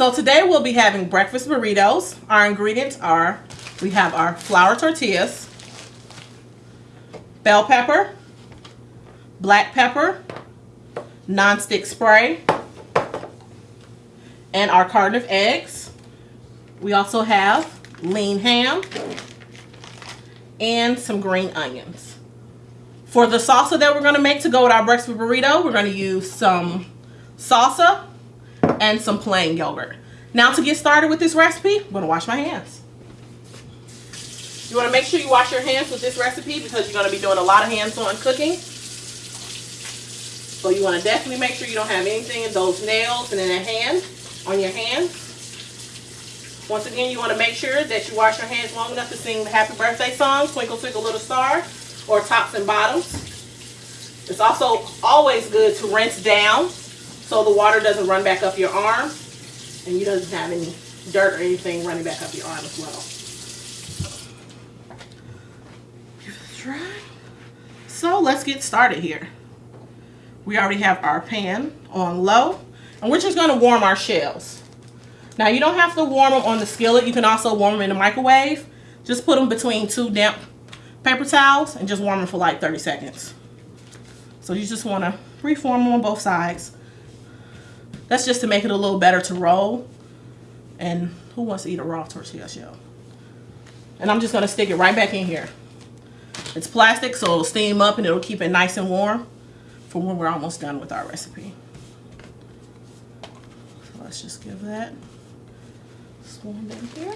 So today we'll be having breakfast burritos. Our ingredients are, we have our flour tortillas, bell pepper, black pepper, nonstick spray, and our carton of eggs. We also have lean ham and some green onions. For the salsa that we're going to make to go with our breakfast burrito, we're going to use some salsa and some plain yogurt. Now to get started with this recipe, I'm to wash my hands. You want to make sure you wash your hands with this recipe because you're going to be doing a lot of hands-on cooking. So you want to definitely make sure you don't have anything in those nails and in a hand, on your hands. Once again, you want to make sure that you wash your hands long enough to sing the happy birthday song, Twinkle Twinkle Little Star, or tops and bottoms. It's also always good to rinse down so the water doesn't run back up your arm and you doesn't have any dirt or anything running back up your arm as well. Give it a try. So let's get started here. We already have our pan on low and we're just going to warm our shells. Now you don't have to warm them on the skillet. You can also warm them in the microwave. Just put them between two damp paper towels and just warm them for like 30 seconds. So you just want to reform them on both sides. That's just to make it a little better to roll. And who wants to eat a raw tortilla shell? And I'm just going to stick it right back in here. It's plastic, so it'll steam up and it'll keep it nice and warm for when we're almost done with our recipe. So let's just give that swarm in here.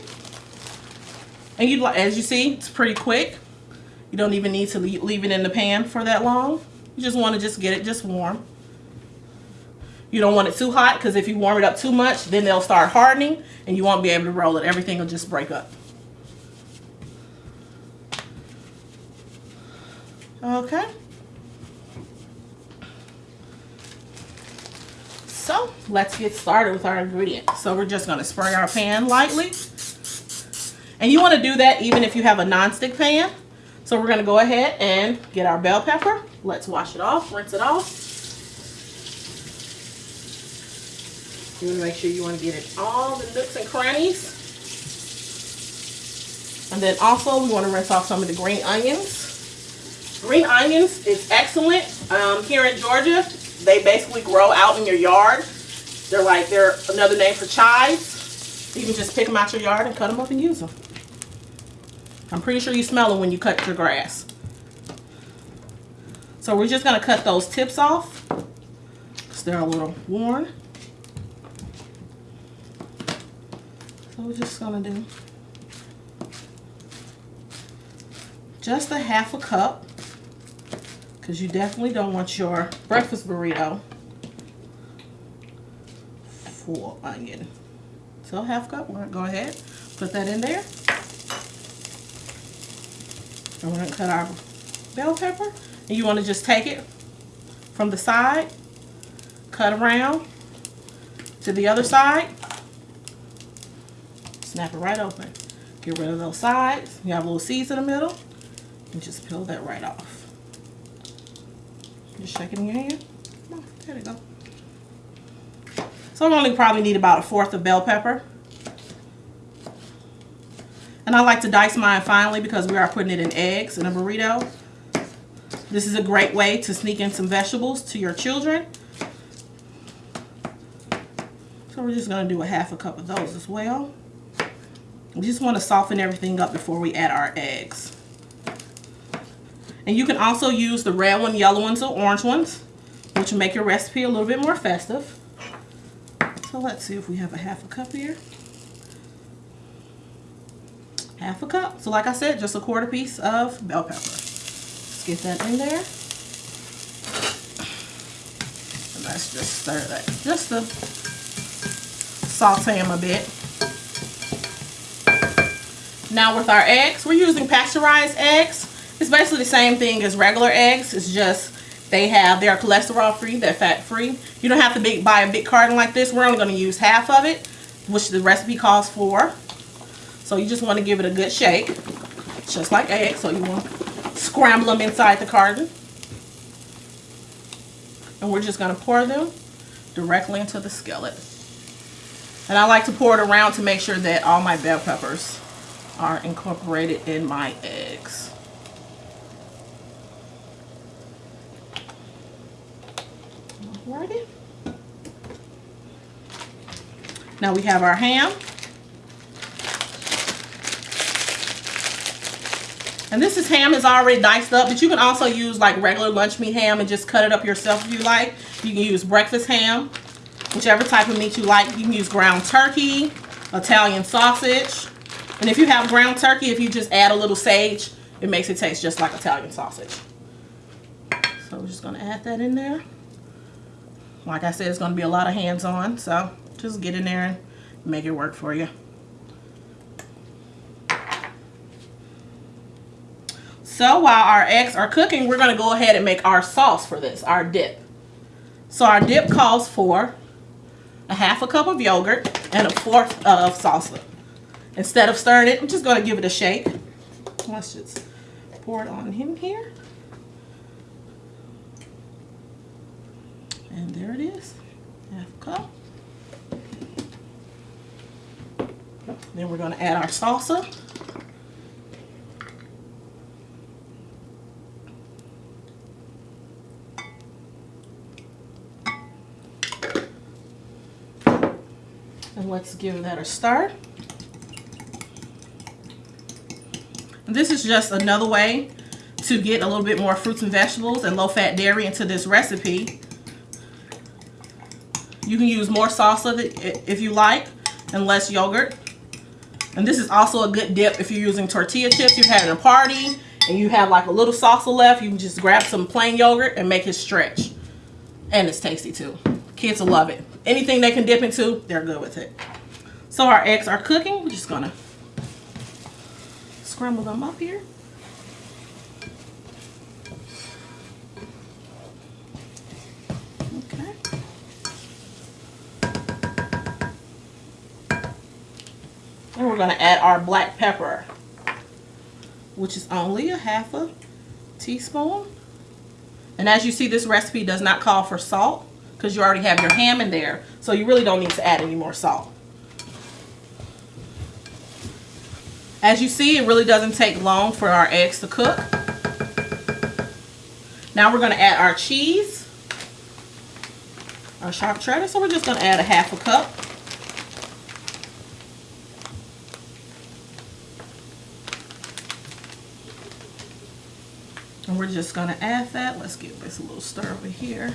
And you as you see, it's pretty quick. You don't even need to leave it in the pan for that long. You just want to just get it just warm. You don't want it too hot because if you warm it up too much, then they'll start hardening and you won't be able to roll it. Everything will just break up. Okay. So let's get started with our ingredients. So we're just going to spray our pan lightly. And you want to do that even if you have a non-stick pan. So we're going to go ahead and get our bell pepper. Let's wash it off, rinse it off. You want to make sure you want to get it all the nooks and crannies. And then also we want to rinse off some of the green onions. Green onions is excellent. Um, here in Georgia, they basically grow out in your yard. They're like, they're another name for chives. You can just pick them out your yard and cut them up and use them. I'm pretty sure you smell them when you cut your grass. So we're just going to cut those tips off because they're a little worn. We're just going to do just a half a cup because you definitely don't want your breakfast burrito full onion. So half cup, we're gonna go ahead, put that in there. And we're gonna cut our bell pepper. And you wanna just take it from the side, cut around to the other side, snap it right open. Get rid of those sides. You have little seeds in the middle, and just peel that right off. Just shake it in your hand. There we go. So I only probably need about a fourth of bell pepper. And I like to dice mine finely because we are putting it in eggs in a burrito. This is a great way to sneak in some vegetables to your children. So we're just going to do a half a cup of those as well. We just want to soften everything up before we add our eggs. And you can also use the red one, yellow ones, or orange ones, which will make your recipe a little bit more festive. So let's see if we have a half a cup here. Half a cup. So like I said, just a quarter piece of bell pepper. Let's get that in there. And let's just stir that. Just to saute them a bit. Now with our eggs, we're using pasteurized eggs. It's basically the same thing as regular eggs. It's just they have, they're cholesterol free, they're fat free. You don't have to big, buy a big carton like this. We're only going to use half of it, which the recipe calls for. So you just want to give it a good shake, just like eggs. So you want to scramble them inside the carton. And we're just going to pour them directly into the skillet. And I like to pour it around to make sure that all my bell peppers are incorporated in my eggs. Alrighty. Now we have our ham. And this is ham is already diced up, but you can also use like regular lunch meat ham and just cut it up yourself if you like. You can use breakfast ham, whichever type of meat you like. You can use ground turkey, Italian sausage. And if you have ground turkey, if you just add a little sage, it makes it taste just like Italian sausage. So we're just gonna add that in there. Like I said, it's gonna be a lot of hands-on, so just get in there and make it work for you. So while our eggs are cooking, we're gonna go ahead and make our sauce for this, our dip. So our dip calls for a half a cup of yogurt and a fourth of salsa. Instead of stirring it, I'm just gonna give it a shake. Let's just pour it on him here. And there it is, half cup. Then we're gonna add our salsa. And let's give that a stir. This is just another way to get a little bit more fruits and vegetables and low-fat dairy into this recipe. You can use more salsa if you like and less yogurt. And this is also a good dip if you're using tortilla chips. You're having a party and you have like a little salsa left. You can just grab some plain yogurt and make it stretch. And it's tasty too. Kids will love it. Anything they can dip into, they're good with it. So our eggs are cooking. We're just gonna scramble them up here. Okay. And we're gonna add our black pepper, which is only a half a teaspoon. And as you see, this recipe does not call for salt because you already have your ham in there. So you really don't need to add any more salt. As you see, it really doesn't take long for our eggs to cook. Now we're going to add our cheese, our sharp cheddar. So we're just going to add a half a cup. And we're just going to add that. Let's give this a little stir over here.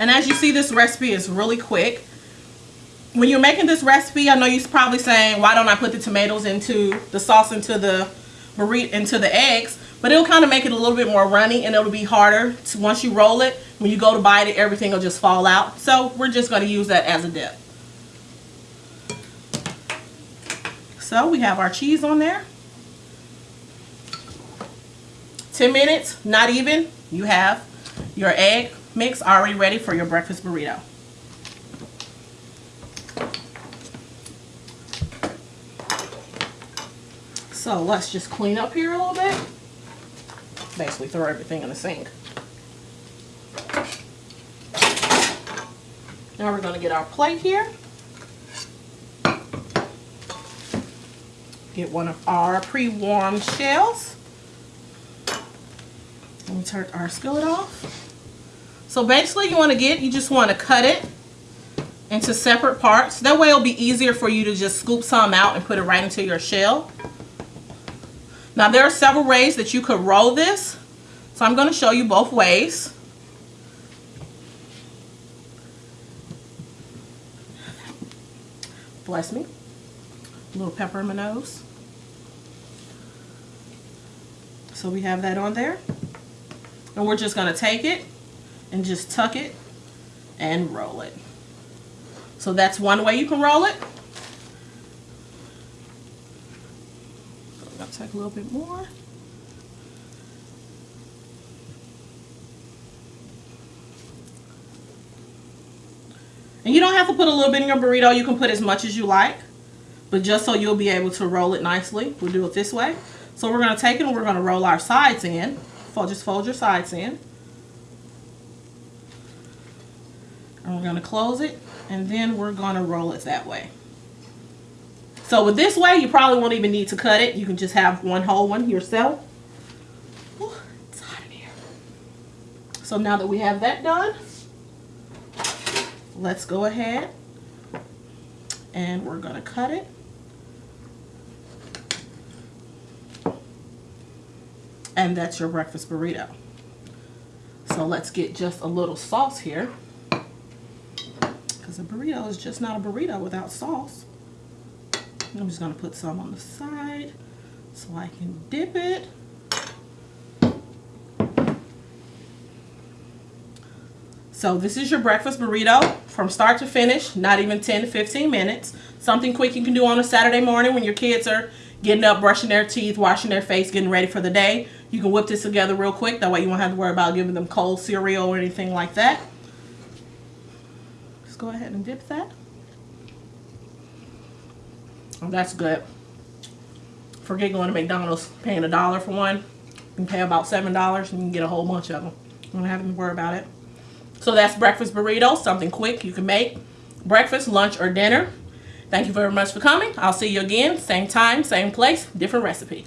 And as you see, this recipe is really quick. When you're making this recipe, I know you're probably saying, why don't I put the tomatoes into the sauce into the burrito, into the eggs? But it'll kind of make it a little bit more runny and it'll be harder to, once you roll it. When you go to bite it, everything will just fall out. So we're just going to use that as a dip. So we have our cheese on there. 10 minutes, not even, you have your egg mix already ready for your breakfast burrito. So let's just clean up here a little bit. Basically throw everything in the sink. Now we're going to get our plate here. Get one of our pre-warmed shells. And we turn our skillet off. So basically you want to get, you just want to cut it into separate parts. That way it'll be easier for you to just scoop some out and put it right into your shell. Now there are several ways that you could roll this. So I'm going to show you both ways. Bless me. A little pepper in my nose. So we have that on there. And we're just going to take it and just tuck it and roll it. So that's one way you can roll it. To take a little bit more. And you don't have to put a little bit in your burrito. You can put as much as you like. But just so you'll be able to roll it nicely, we'll do it this way. So we're going to take it and we're going to roll our sides in. Just fold your sides in. And we're gonna close it and then we're gonna roll it that way. So with this way, you probably won't even need to cut it. You can just have one whole one yourself. Ooh, it's hot in here. So now that we have that done, let's go ahead and we're gonna cut it. And that's your breakfast burrito. So let's get just a little sauce here. Because a burrito is just not a burrito without sauce. I'm just gonna put some on the side so I can dip it. So this is your breakfast burrito from start to finish, not even 10 to 15 minutes. Something quick you can do on a Saturday morning when your kids are getting up, brushing their teeth, washing their face, getting ready for the day. You can whip this together real quick. That way you won't have to worry about giving them cold cereal or anything like that. Go ahead and dip that. That's good. Forget going to McDonald's, paying a dollar for one. You can pay about $7 and you can get a whole bunch of them. You don't have to worry about it. So that's breakfast burrito, something quick you can make. Breakfast, lunch, or dinner. Thank you very much for coming. I'll see you again, same time, same place, different recipe.